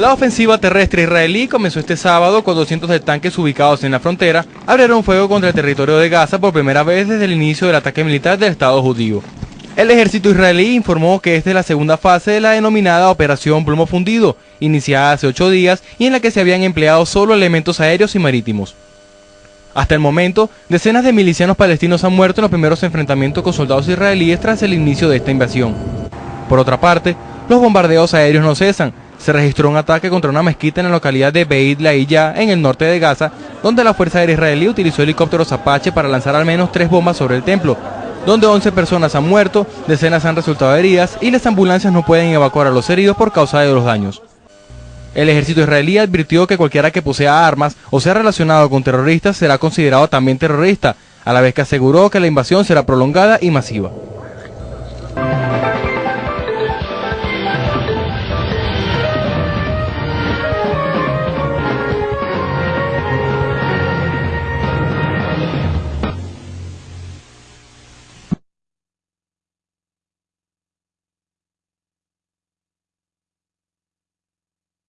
La ofensiva terrestre israelí comenzó este sábado con 200 de tanques ubicados en la frontera abrieron fuego contra el territorio de Gaza por primera vez desde el inicio del ataque militar del Estado judío. El ejército israelí informó que esta es la segunda fase de la denominada Operación Plomo Fundido, iniciada hace ocho días y en la que se habían empleado solo elementos aéreos y marítimos. Hasta el momento, decenas de milicianos palestinos han muerto en los primeros enfrentamientos con soldados israelíes tras el inicio de esta invasión. Por otra parte, los bombardeos aéreos no cesan, se registró un ataque contra una mezquita en la localidad de Beit Laïya, en el norte de Gaza, donde la Fuerza Aérea Israelí utilizó helicópteros Apache para lanzar al menos tres bombas sobre el templo, donde 11 personas han muerto, decenas han resultado heridas y las ambulancias no pueden evacuar a los heridos por causa de los daños. El ejército israelí advirtió que cualquiera que posea armas o sea relacionado con terroristas será considerado también terrorista, a la vez que aseguró que la invasión será prolongada y masiva.